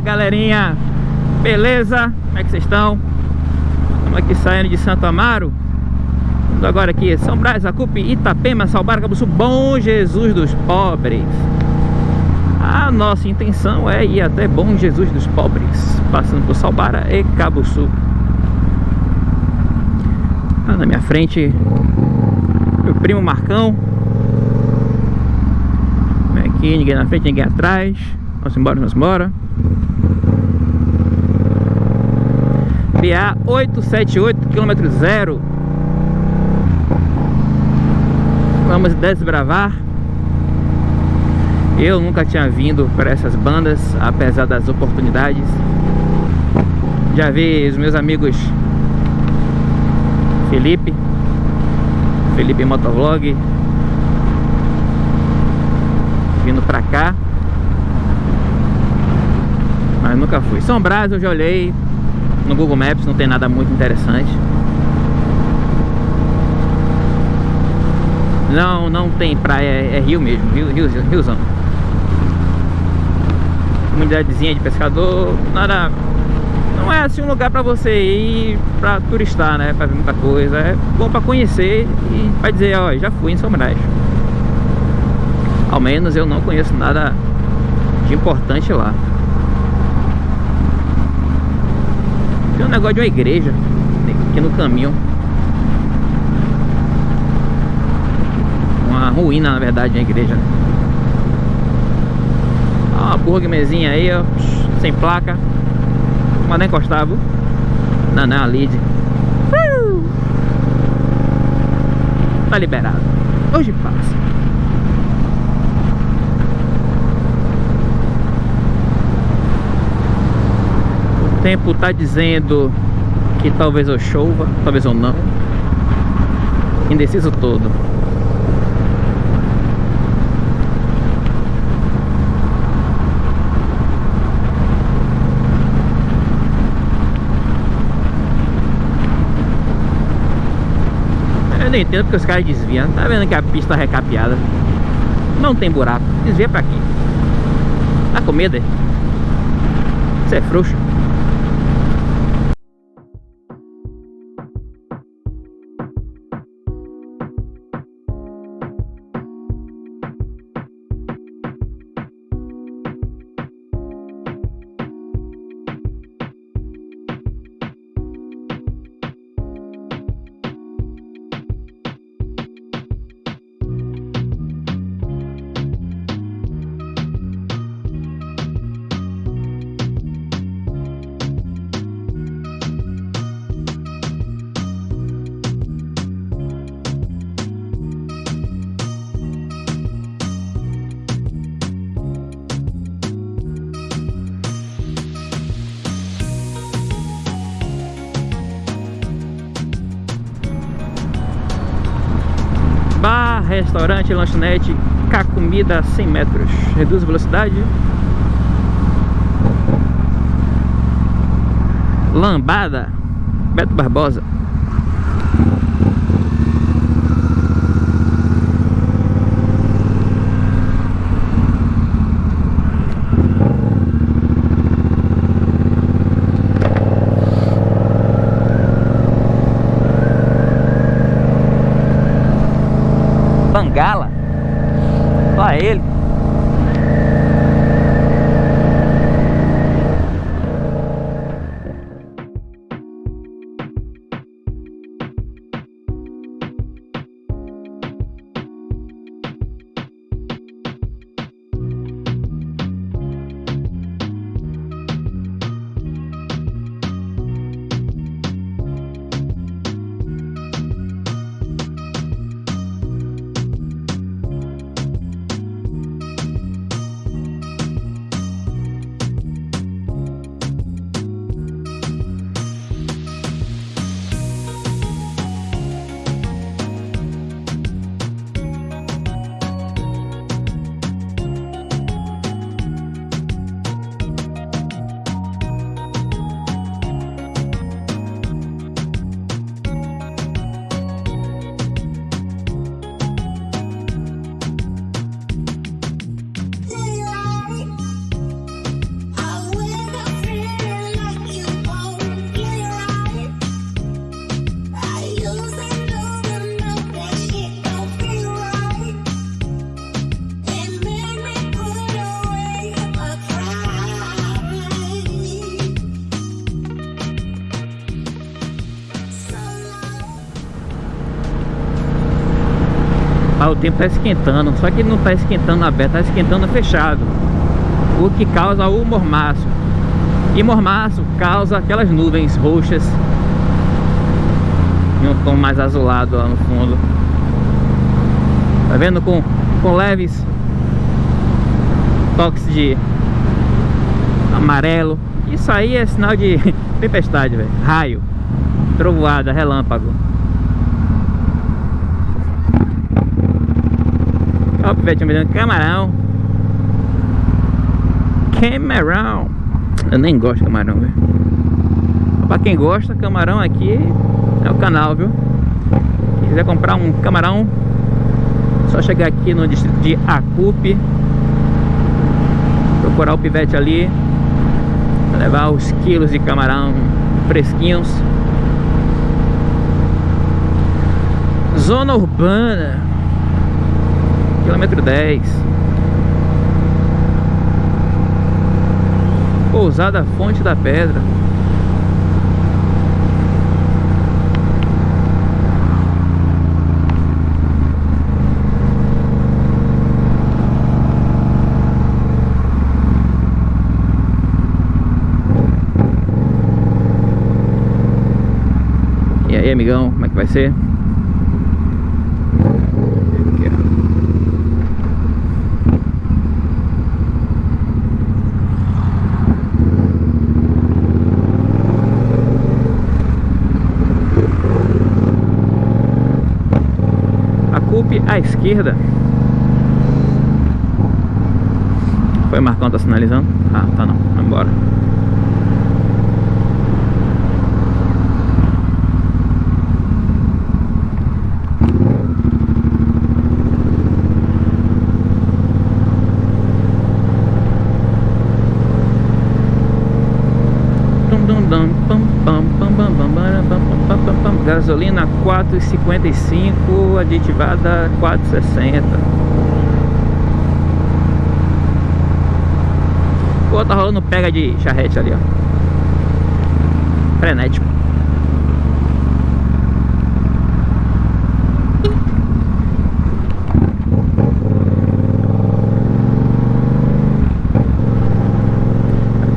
Galerinha, beleza? Como é que vocês estão? Estamos aqui saindo de Santo Amaro Indo agora aqui, São Brás, Acupe, Itapema, Salbar, Cabuçu, Bom Jesus dos Pobres A nossa intenção é ir até Bom Jesus dos Pobres Passando por Salbara e Cabuçu ah, Na minha frente, meu primo Marcão Aqui, ninguém na frente, ninguém atrás Vamos embora, vamos embora. BA 878, quilômetro zero. Vamos desbravar. Eu nunca tinha vindo para essas bandas, apesar das oportunidades. Já vi os meus amigos Felipe, Felipe Motovlog, vindo para cá mas nunca fui. São Brás eu já olhei no Google Maps, não tem nada muito interessante. Não, não tem praia, é, é rio mesmo, rio, rio, riozão. Comunidadezinha de pescador, nada... Não é assim um lugar pra você ir pra turistar, né? Pra ver muita coisa. É bom pra conhecer e pra dizer, ó, já fui em São Brás. Ao menos eu não conheço nada de importante lá. Tem um negócio de uma igreja aqui no caminho. Uma ruína, na verdade, a igreja. Uma burguemezinha aí, ó, sem placa. Mas nem encostava. Não, não, a lead. Uh! Tá liberado. Hoje passa. Tempo tá dizendo que talvez eu chova, talvez eu não. Indeciso todo. Eu não entendo porque os caras desviam. Tá vendo que a pista tá recapeada? Não tem buraco. Desvia pra quê? Tá com medo? Você é frouxo? Restaurante, lanchonete, cá comida a 100 metros. Reduz a velocidade. Lambada, Beto Barbosa. Ah, o tempo tá esquentando, só que não tá esquentando aberto, tá esquentando fechado. O que causa o mormaço. E mormaço causa aquelas nuvens roxas em um tom mais azulado lá no fundo. Tá vendo? Com, com leves toques de amarelo. Isso aí é sinal de tempestade, velho. Raio, trovoada, relâmpago. Ó, o pivete me dando camarão. Camarão. Eu nem gosto de camarão, velho. Pra quem gosta, camarão aqui é o canal, viu? Quem quiser comprar um camarão, só chegar aqui no distrito de Acupe. Procurar o pivete ali. Levar os quilos de camarão fresquinhos. Zona urbana. Quilômetro 10. Pousada Fonte da Pedra. E aí, amigão, como é que vai ser? Aqui, ó. A CUP à esquerda. Foi Marcão tá sinalizando? Ah, tá não. Vai embora. Gasolina 4,55, aditivada 4,60. Pô, tá rolando pega de charrete ali, ó. Frenético.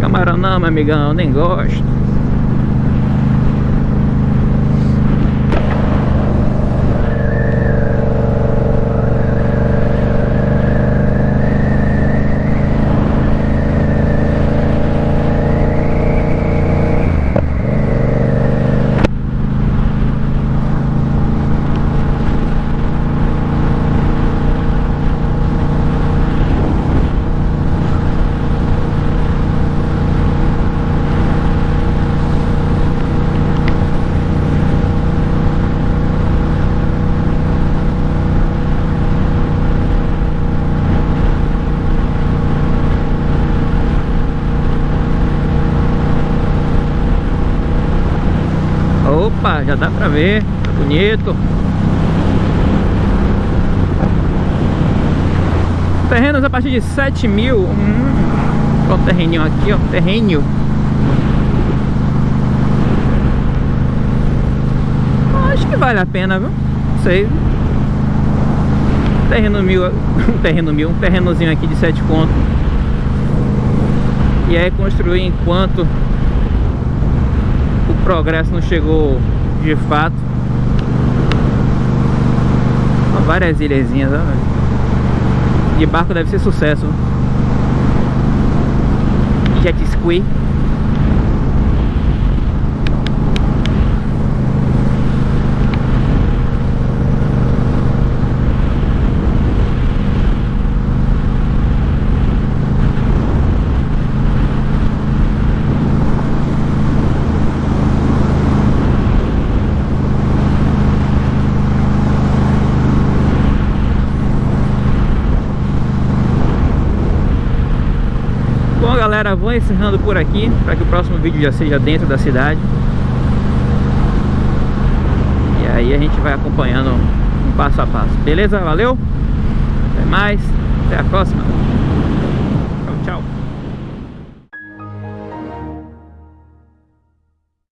Camarão não, meu amigão, nem gosto. Já dá pra ver, tá bonito. Terrenos a partir de 7 mil. Hum, o terreninho aqui, ó, terreno. Acho que vale a pena, viu? Não sei. Terreno mil, um terreno mil, um terrenozinho aqui de 7 conto. E aí construir enquanto o progresso não chegou de fato. Ó, várias ilhazinhas, ó. De barco deve ser sucesso. Jet ski. Bom galera, vou encerrando por aqui para que o próximo vídeo já seja dentro da cidade E aí a gente vai acompanhando um passo a passo Beleza? Valeu? Até mais, até a próxima